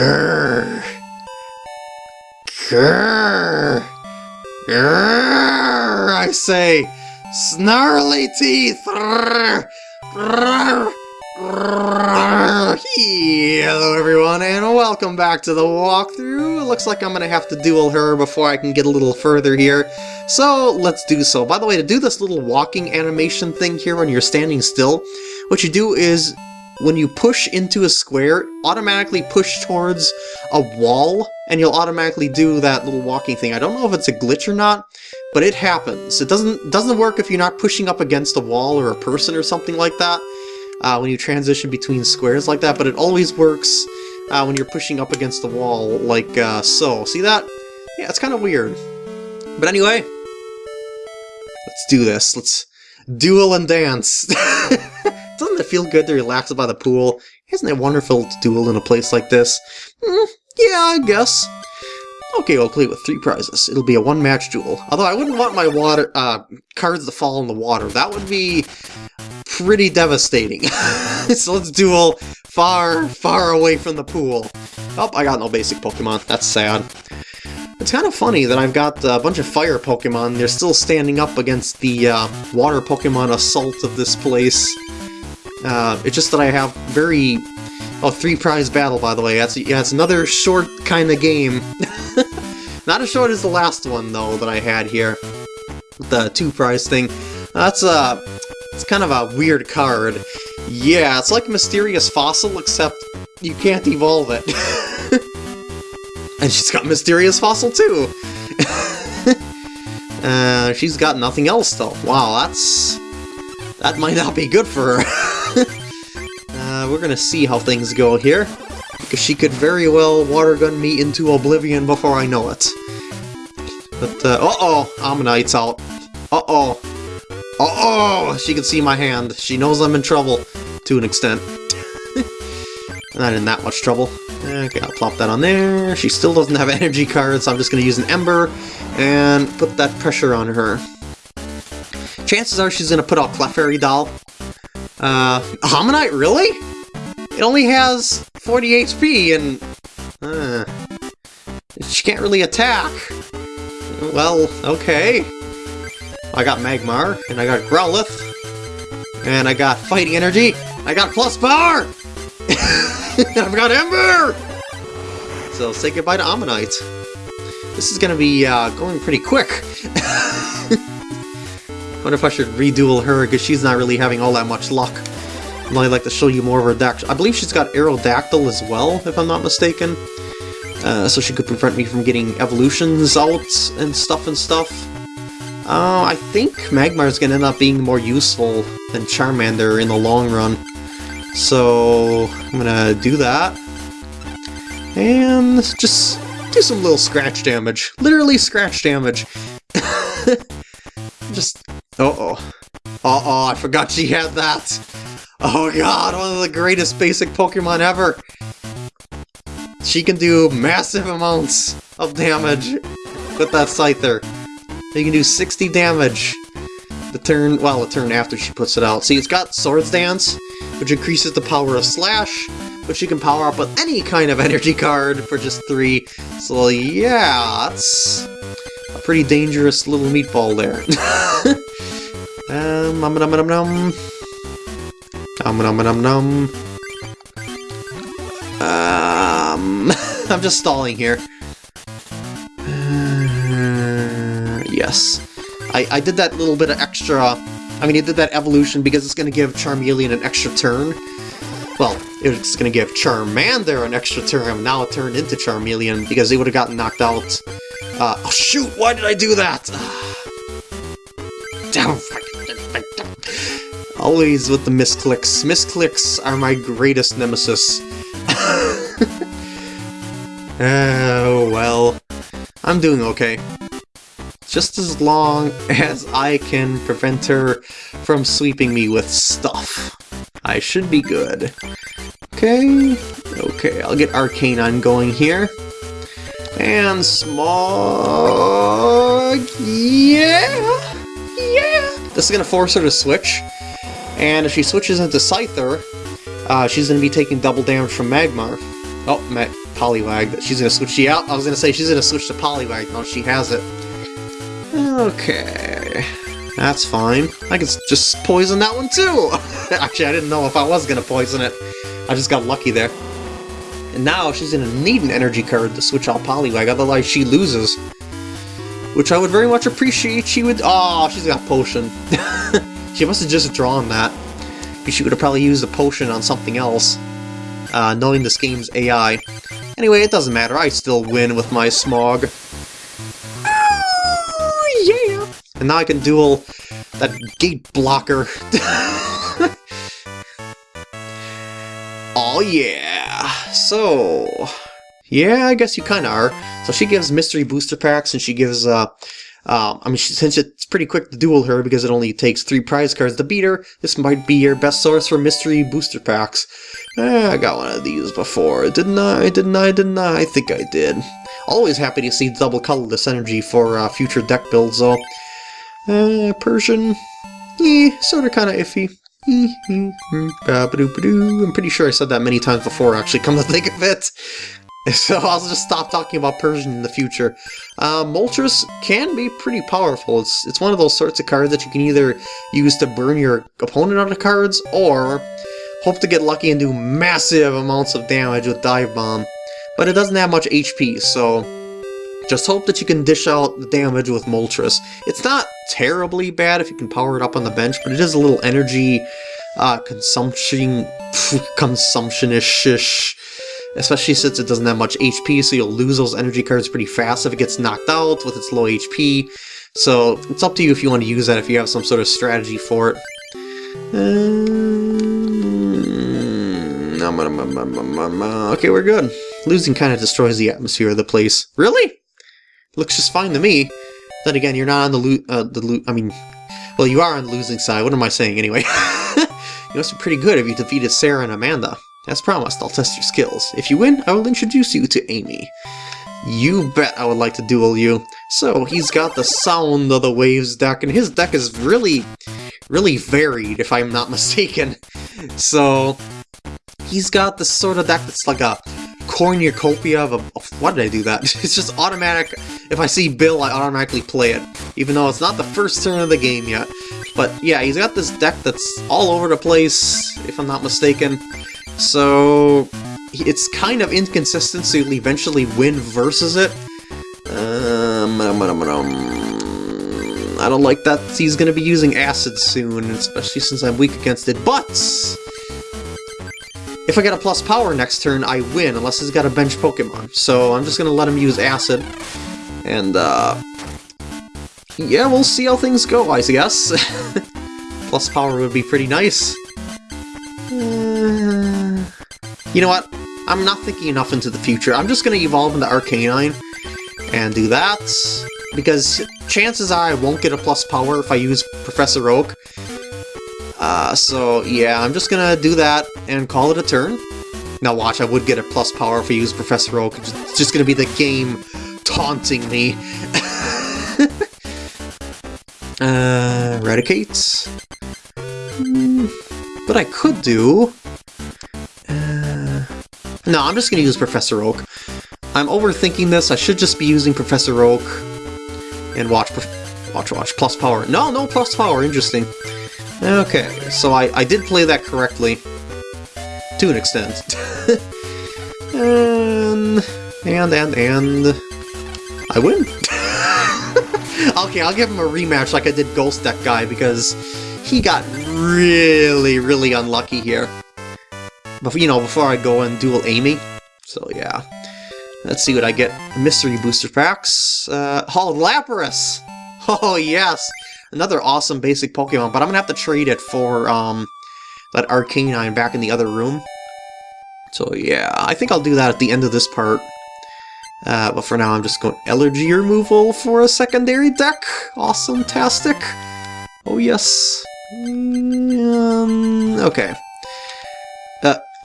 Grrr. Grrr. Grrr, I say, snarly teeth. Grrr. Grrr. Hello everyone and welcome back to the walkthrough. It looks like I'm gonna have to duel her before I can get a little further here. So let's do so. By the way, to do this little walking animation thing here when you're standing still, what you do is when you push into a square, automatically push towards a wall, and you'll automatically do that little walking thing. I don't know if it's a glitch or not, but it happens. It doesn't doesn't work if you're not pushing up against a wall or a person or something like that, uh, when you transition between squares like that, but it always works uh, when you're pushing up against the wall, like uh, so. See that? Yeah, it's kind of weird. But anyway, let's do this. Let's duel and dance. Doesn't it feel good to relax by the pool? Isn't it wonderful to duel in a place like this? Mm, yeah, I guess. Okay, I'll play with three prizes. It'll be a one-match duel. Although I wouldn't want my water uh, cards to fall in the water. That would be pretty devastating. so let's duel far, far away from the pool. Oh, I got no basic Pokemon. That's sad. It's kind of funny that I've got a bunch of fire Pokemon. They're still standing up against the uh, water Pokemon assault of this place. Uh, it's just that I have very... Oh, three prize battle, by the way. That's yeah, it's another short kind of game. Not as short as the last one, though, that I had here. The two prize thing. That's, a... it's kind of a weird card. Yeah, it's like Mysterious Fossil, except you can't evolve it. and she's got Mysterious Fossil, too! uh, she's got nothing else, though. Wow, that's... That might not be good for her. uh, we're gonna see how things go here. Because she could very well water gun me into oblivion before I know it. But, uh, uh-oh! Omanyte's out. Uh-oh! Uh-oh! She can see my hand. She knows I'm in trouble. To an extent. Not in that much trouble. Okay, I'll plop that on there. She still doesn't have energy cards, so I'm just to use an Ember and put that pressure on her. Chances are she's going to put out Clefairy Doll. Uh, Omanyte, really? It only has 40 HP and... Uh, she can't really attack. Well, okay. I got Magmar, and I got Growlithe, and I got Fighting Energy, I got Plus Power! I've got Ember! So say goodbye to Omanyte. This is gonna be uh, going pretty quick. wonder if I should reduel her, because she's not really having all that much luck. I'd only like to show you more of her deck. I believe she's got Aerodactyl as well, if I'm not mistaken. Uh, so she could prevent me from getting evolutions out and stuff and stuff. Uh, I think Magmar is going to end up being more useful than Charmander in the long run. So, I'm to do that. And just do some little scratch damage. Literally scratch damage. Uh-oh. Uh-oh, I forgot she had that. Oh god, one of the greatest basic Pokemon ever. She can do massive amounts of damage with that Scyther. You can do 60 damage the turn, well, the turn after she puts it out. See, it's got Swords Dance, which increases the power of Slash, which you can power up with any kind of energy card for just 3. So yeah, that's a pretty dangerous little meatball there. um, um, um, um, um. Um, um, um, um. Um, I'm just stalling here. yes. I, I did that little bit of extra... I mean, I did that evolution because it's going to give Charmeleon an extra turn. Well, it's going to give Charmander an extra turn, now it turned into Charmeleon because they would have gotten knocked out. Uh, oh shoot, why did I do that? Damn, Always with the misclicks. Misclicks are my greatest nemesis. oh, well. I'm doing okay just as long as I can prevent her from sweeping me with stuff. I should be good. Okay, okay, I'll get Arcanine going here. And Smog... Yeah! Yeah! This is gonna force her to switch. And if she switches into Scyther, uh, she's gonna be taking double damage from Magmar. Oh, my Poliwag. She's gonna switch. out. I was gonna say she's gonna switch to Poliwag. No, she has it. Okay. That's fine. I can just poison that one too! Actually, I didn't know if I was gonna poison it. I just got lucky there. And now she's gonna need an energy card to switch out Poliwag, otherwise she loses. Which I would very much appreciate she would- Oh, she's got Potion. she must have just drawn that. She would have probably used a potion on something else, uh, knowing this game's AI. Anyway, it doesn't matter, I still win with my Smog. Oh, yeah! And now I can duel that gate blocker. oh yeah! So... Yeah, I guess you kinda are. So she gives mystery booster packs, and she gives, uh... Um, I mean, since it's pretty quick to duel her because it only takes three prize cards to beat her, this might be your best source for mystery booster packs. Eh, I got one of these before, didn't I? Didn't I? Didn't I? I think I did. Always happy to see double colorless energy for uh, future deck builds, though. Uh, Persian, eh, sort of kind of iffy. I'm pretty sure I said that many times before, actually, come to think of it. So I'll just stop talking about Persian in the future. Uh, Moltres can be pretty powerful. It's, it's one of those sorts of cards that you can either use to burn your opponent out of cards, or hope to get lucky and do massive amounts of damage with Dive Bomb. But it doesn't have much HP, so just hope that you can dish out the damage with Moltres. It's not terribly bad if you can power it up on the bench, but it is a little energy uh, consumption, consumption-ish especially since it doesn't have much HP, so you'll lose those energy cards pretty fast if it gets knocked out with its low HP. So it's up to you if you want to use that, if you have some sort of strategy for it. Um, okay, we're good. Losing kind of destroys the atmosphere of the place. Really? Looks just fine to me. Then again, you're not on the loot. Uh, the loot. I mean, well, you are on the losing side. What am I saying anyway? you must be pretty good if you defeated Sarah and Amanda. As promised, I'll test your skills. If you win, I will introduce you to Amy. You bet I would like to duel you. So, he's got the Sound of the Waves deck, and his deck is really, really varied, if I'm not mistaken. So, he's got this sort of deck that's like a cornucopia of a... Why did I do that? It's just automatic. If I see Bill, I automatically play it, even though it's not the first turn of the game yet. But yeah, he's got this deck that's all over the place, if I'm not mistaken. So it's kind of inconsistent, so you'll eventually win versus it. Um, I don't like that he's going to be using Acid soon, especially since I'm weak against it, but... If I get a plus power next turn, I win, unless he's got a bench Pokemon. So I'm just going to let him use Acid. And, uh... Yeah, we'll see how things go, I guess. plus power would be pretty nice. You know what? I'm not thinking enough into the future. I'm just going to evolve into Arcanine and do that, because chances are I won't get a plus power if I use Professor Oak. Uh, so yeah, I'm just going to do that and call it a turn. Now watch, I would get a plus power if I use Professor Oak. It's just going to be the game taunting me. uh, Eradicate. Hmm. What I could do... No, I'm just to use Professor Oak. I'm overthinking this. I should just be using Professor Oak. And watch, watch, watch, plus power. No, no plus power. Interesting. Okay, so I, I did play that correctly. To an extent. and, and, and, and... I win. okay, I'll give him a rematch like I did Ghost Deck Guy, because he got really, really unlucky here. You know, before I go and duel Amy. So, yeah. Let's see what I get. Mystery Booster Packs. Uh, of Lapras! Oh, yes! Another awesome basic Pokemon, but I'm gonna have to trade it for, um, that Arcanine back in the other room. So, yeah, I think I'll do that at the end of this part. Uh, but for now, I'm just going energy removal for a secondary deck. Awesome-tastic. Oh, yes. Um, okay.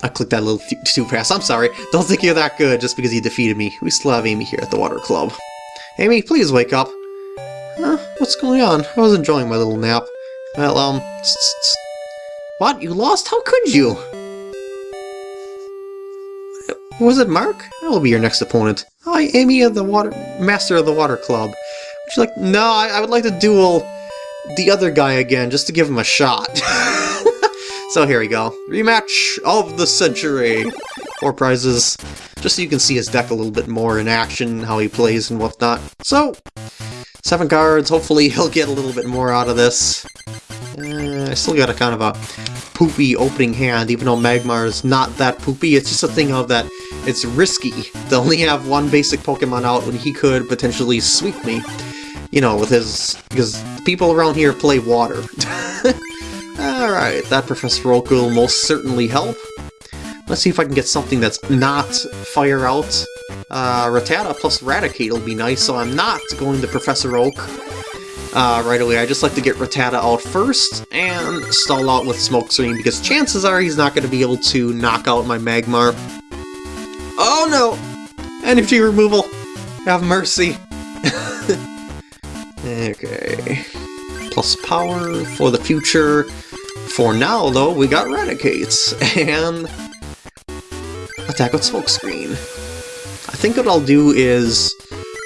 I clicked that little too fast. I'm sorry. Don't think you're that good just because you defeated me. We still have Amy here at the Water Club. Amy, please wake up. Huh? What's going on? I was enjoying my little nap. Well, um... What? You lost? How could you? Was it Mark? I will be your next opponent. Hi, Amy of the Water... Master of the Water Club. She's like, no, I, I would like to duel the other guy again, just to give him a shot. so here we go. Rematch of the century. Four prizes. Just so you can see his deck a little bit more in action, how he plays and whatnot. So, seven cards. Hopefully he'll get a little bit more out of this. Uh, I still got a kind of a poopy opening hand, even though Magmar is not that poopy. It's just a thing of that it's risky to only have one basic Pokemon out when he could potentially sweep me. You know, with his... because people around here play water. Alright, that Professor Oak will most certainly help. Let's see if I can get something that's not Fire Out. Uh, Rattata plus Raticate will be nice, so I'm not going to Professor Oak uh, right away. I just like to get Rattata out first and stall out with Smokescreen because chances are he's not going to be able to knock out my Magmar. Oh no! Energy removal! Have mercy! okay. Plus power for the future. For now, though, we got Raticates and attack with Smokescreen. I think what I'll do is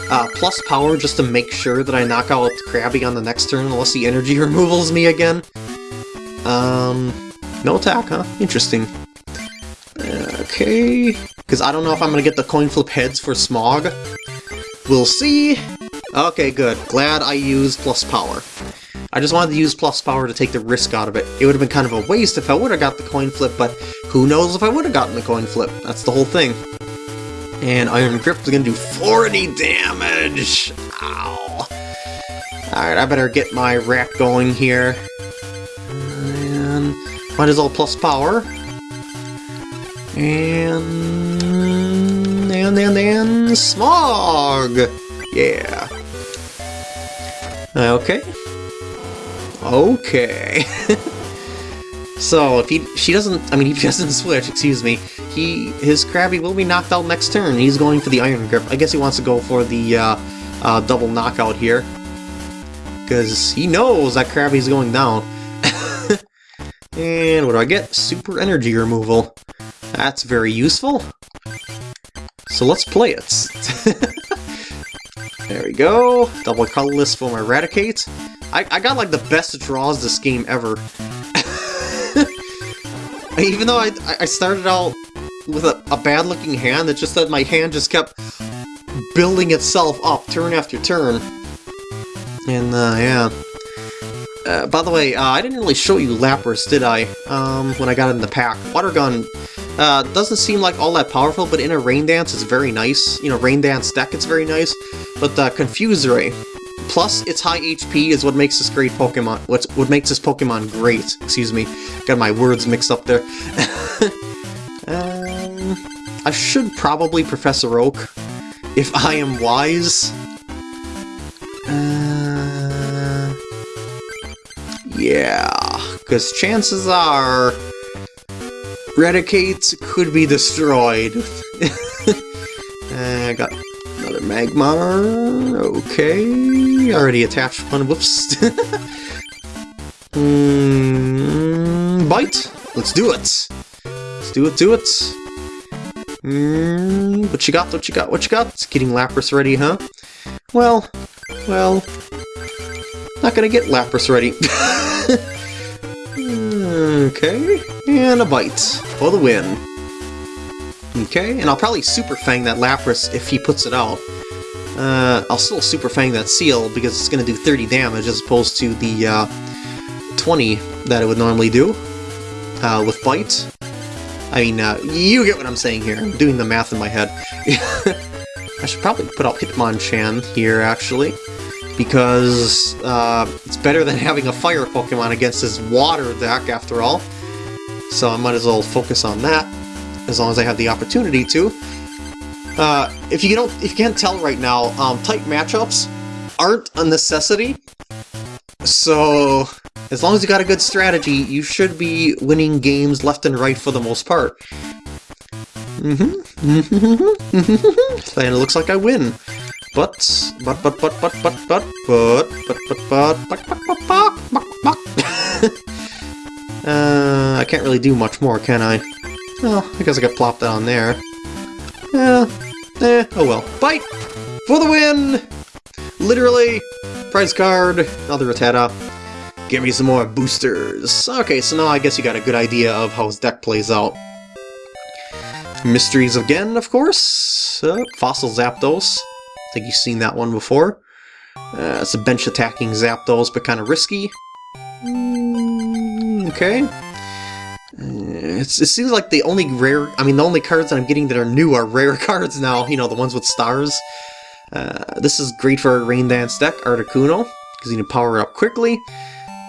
uh, plus power just to make sure that I knock out Krabby on the next turn unless the energy removals me again. Um, no attack, huh? Interesting. Okay, because I don't know if I'm going to get the coin flip heads for Smog. We'll see. Okay, good. Glad I used plus power. I just wanted to use plus power to take the risk out of it. It would have been kind of a waste if I would have got the coin flip, but who knows if I would have gotten the coin flip. That's the whole thing. And Iron Grip is going to do 40 damage! Ow! Alright, I better get my rack going here. And might as well plus power. And... And, and, and... Smog! Yeah. Okay. Okay. so, if he she doesn't, I mean, he doesn't switch, excuse me, he his Krabby will be knocked out next turn. He's going for the Iron Grip. I guess he wants to go for the uh, uh, double knockout here. Because he knows that Krabby's going down. and what do I get? Super Energy Removal. That's very useful. So let's play it. There we go. Double colorless for my Raticate. I, I got like the best draws this game ever. Even though I, I started out with a, a bad looking hand, it's just that my hand just kept building itself up turn after turn. And uh, yeah. Uh, by the way, uh, I didn't really show you Lapras, did I? Um, when I got in the pack. Water Gun uh, doesn't seem like all that powerful, but in a Rain Dance it's very nice. You know, Rain Dance deck it's very nice. But uh, Confuse Ray, plus its high HP is what makes this great Pokemon. What what makes this Pokemon great? Excuse me, got my words mixed up there. um, I should probably Professor Oak if I am wise. Uh, yeah, because chances are Raticate could be destroyed. I got another Magmar. Okay, already attached one. Whoops. mm, bite. Let's do it. Let's do it. Do it. Mm, what you got? What you got? What you got? Getting Lapras ready, huh? Well, well, not gonna get Lapras ready. okay, and a bite for the win. Okay, and I'll probably Super Fang that Lapras if he puts it out. Uh, I'll still Super Fang that Seel because it's going to do 30 damage as opposed to the uh, 20 that it would normally do uh, with Bite. I mean, uh, you get what I'm saying here. I'm doing the math in my head. I should probably put out Hitmonchan here, actually, because uh, it's better than having a Fire Pokemon against his Water deck, after all. So I might as well focus on that, as long as I have the opportunity to. Uh, if you don't, if you can't tell right now, um, type matchups aren't a necessity. So as long as you got a good strategy, you should be winning games left and right for the most part. Mm-hmm. and it looks like I win. But, but, but, but, but, but, but, but, but, but, but, but, but, but, but, but, but. Uh, I can't really do much more, can I? Well, I guess I got plopped down there. Eh, eh, oh well. Bite! For the win! Literally, prize card, another Rattata. Give me some more boosters. Okay, so now I guess you got a good idea of how his deck plays out. Mysteries again, of course. Uh, Fossil Zapdos. I think you've seen that one before. Uh, it's a bench attacking Zapdos, but kind of risky. Mm, okay. Uh, it seems like the only rare, I mean the only cards that I'm getting that are new are rare cards now, you know, the ones with stars. Uh, this is great for a Rain Dance deck, Articuno, because you can power it up quickly,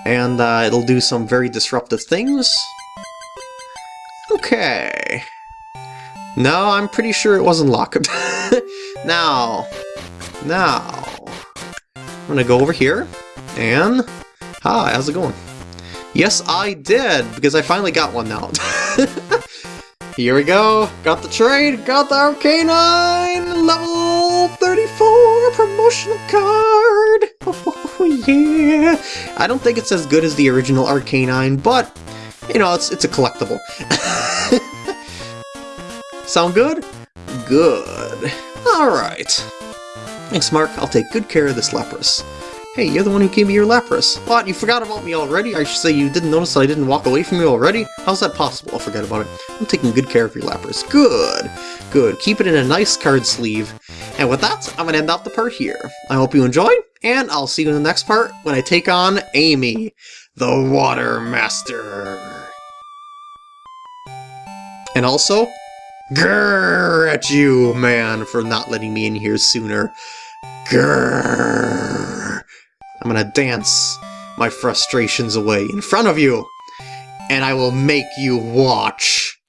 and uh, it'll do some very disruptive things. Okay. No, I'm pretty sure it wasn't locked. now, now, I'm gonna go over here, and... Hi, how's it going? Yes, I did, because I finally got one now. Here we go, got the trade, got the Arcanine, level 34 promotional card! Oh yeah! I don't think it's as good as the original Arcanine, but, you know, it's, it's a collectible. Sound good? Good. Alright. Thanks, Mark. I'll take good care of this Lapras. Hey, you're the one who gave me your Lapras. What, you forgot about me already? I should say you didn't notice that I didn't walk away from you already? How's that possible? I'll forget about it. I'm taking good care of your Lapras. Good. Good. Keep it in a nice card sleeve. And with that, I'm to end off the part here. I hope you enjoyed, and I'll see you in the next part when I take on Amy, the Water Master. And also, grrr at you, man, for not letting me in here sooner. Grrr. I'm gonna dance my frustrations away in front of you, and I will make you watch.